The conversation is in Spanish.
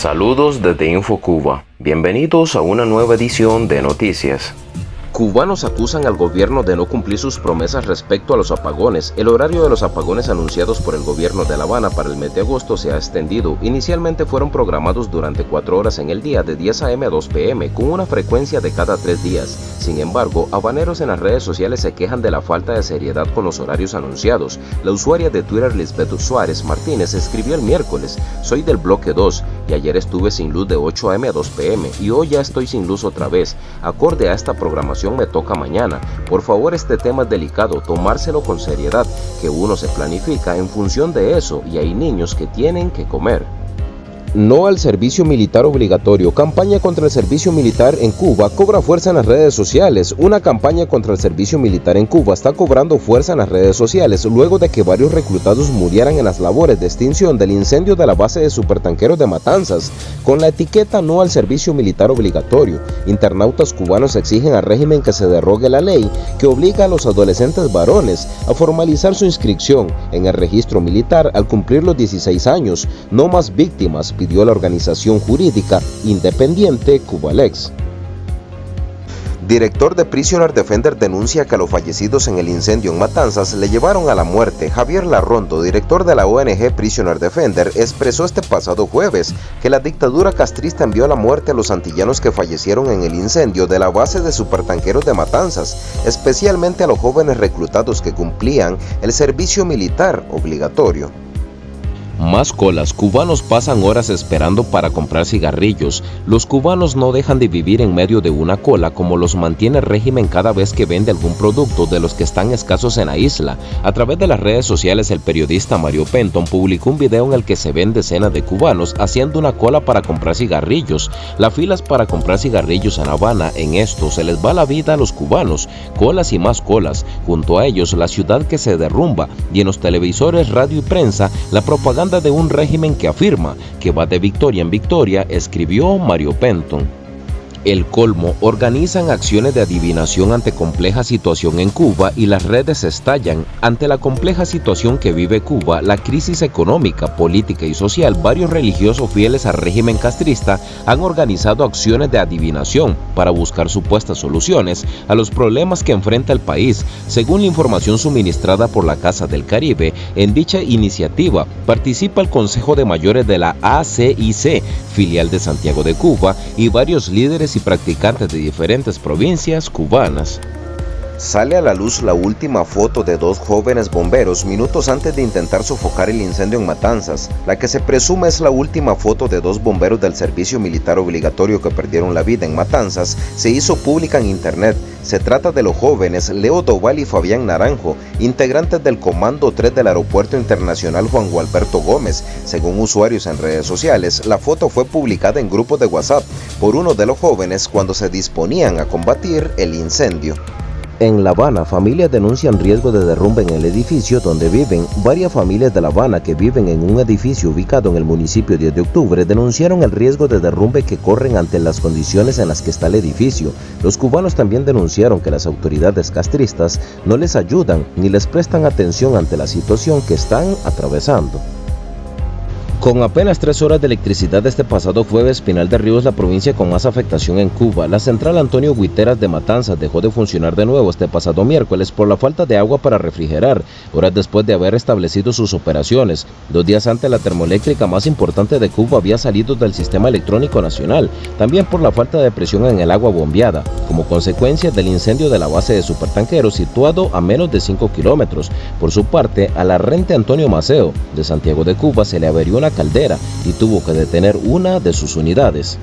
Saludos desde InfoCuba. Bienvenidos a una nueva edición de Noticias. Cubanos acusan al gobierno de no cumplir sus promesas respecto a los apagones. El horario de los apagones anunciados por el gobierno de La Habana para el mes de agosto se ha extendido. Inicialmente fueron programados durante cuatro horas en el día de 10 a.m. a 2 p.m. con una frecuencia de cada tres días. Sin embargo, habaneros en las redes sociales se quejan de la falta de seriedad con los horarios anunciados. La usuaria de Twitter Lisbeth Suárez Martínez escribió el miércoles, soy del bloque 2 y ayer estuve sin luz de 8 a.m. a 2 p.m. y hoy ya estoy sin luz otra vez. Acorde a esta programación me toca mañana. Por favor, este tema es delicado, tomárselo con seriedad, que uno se planifica en función de eso y hay niños que tienen que comer. No al servicio militar obligatorio. Campaña contra el servicio militar en Cuba cobra fuerza en las redes sociales. Una campaña contra el servicio militar en Cuba está cobrando fuerza en las redes sociales luego de que varios reclutados murieran en las labores de extinción del incendio de la base de supertanqueros de Matanzas, con la etiqueta no al servicio militar obligatorio. Internautas cubanos exigen al régimen que se derrogue la ley que obliga a los adolescentes varones a formalizar su inscripción en el registro militar al cumplir los 16 años. No más víctimas pidió la organización jurídica independiente Cubalex. Director de Prisoner Defender denuncia que a los fallecidos en el incendio en Matanzas le llevaron a la muerte. Javier Larrondo, director de la ONG Prisoner Defender, expresó este pasado jueves que la dictadura castrista envió a la muerte a los antillanos que fallecieron en el incendio de la base de supertanqueros de Matanzas, especialmente a los jóvenes reclutados que cumplían el servicio militar obligatorio. Más colas, cubanos pasan horas esperando para comprar cigarrillos. Los cubanos no dejan de vivir en medio de una cola como los mantiene el régimen cada vez que vende algún producto de los que están escasos en la isla. A través de las redes sociales el periodista Mario Penton publicó un video en el que se ven decenas de cubanos haciendo una cola para comprar cigarrillos. Las filas para comprar cigarrillos en Habana, en esto se les va la vida a los cubanos, colas y más colas. Junto a ellos la ciudad que se derrumba y en los televisores, radio y prensa la propaganda de un régimen que afirma que va de victoria en victoria, escribió Mario Penton. El colmo organizan acciones de adivinación ante compleja situación en Cuba y las redes estallan. Ante la compleja situación que vive Cuba, la crisis económica, política y social, varios religiosos fieles al régimen castrista han organizado acciones de adivinación para buscar supuestas soluciones a los problemas que enfrenta el país. Según la información suministrada por la Casa del Caribe, en dicha iniciativa participa el Consejo de Mayores de la ACIC, filial de Santiago de Cuba, y varios líderes y practicantes de diferentes provincias cubanas. Sale a la luz la última foto de dos jóvenes bomberos minutos antes de intentar sofocar el incendio en Matanzas. La que se presume es la última foto de dos bomberos del servicio militar obligatorio que perdieron la vida en Matanzas se hizo pública en internet. Se trata de los jóvenes Leo Doval y Fabián Naranjo, integrantes del Comando 3 del Aeropuerto Internacional Juan Gualberto Gómez. Según usuarios en redes sociales, la foto fue publicada en grupos de WhatsApp por uno de los jóvenes cuando se disponían a combatir el incendio. En La Habana, familias denuncian riesgo de derrumbe en el edificio donde viven. Varias familias de La Habana que viven en un edificio ubicado en el municipio 10 de octubre denunciaron el riesgo de derrumbe que corren ante las condiciones en las que está el edificio. Los cubanos también denunciaron que las autoridades castristas no les ayudan ni les prestan atención ante la situación que están atravesando. Con apenas tres horas de electricidad este pasado jueves, Pinal de Ríos, la provincia con más afectación en Cuba, la central Antonio Guiteras de Matanzas dejó de funcionar de nuevo este pasado miércoles por la falta de agua para refrigerar, horas después de haber establecido sus operaciones. Dos días antes, la termoeléctrica más importante de Cuba había salido del sistema electrónico nacional, también por la falta de presión en el agua bombeada, como consecuencia del incendio de la base de supertanqueros situado a menos de 5 kilómetros. Por su parte, a la rente Antonio Maceo, de Santiago de Cuba, se le averió una caldera y tuvo que detener una de sus unidades.